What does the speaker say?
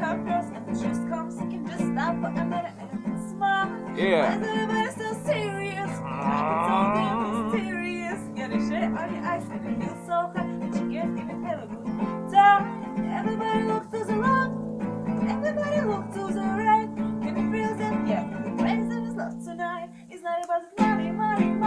purpose and the truth comes you can just stop for a minute and smile yeah. Everybody's so serious? Uh... it's so serious get a shit on your eyes and you feel so hot that you can't even have a good time. Everybody looks to the wrong everybody looks to the right. That yeah the place love tonight not about money money.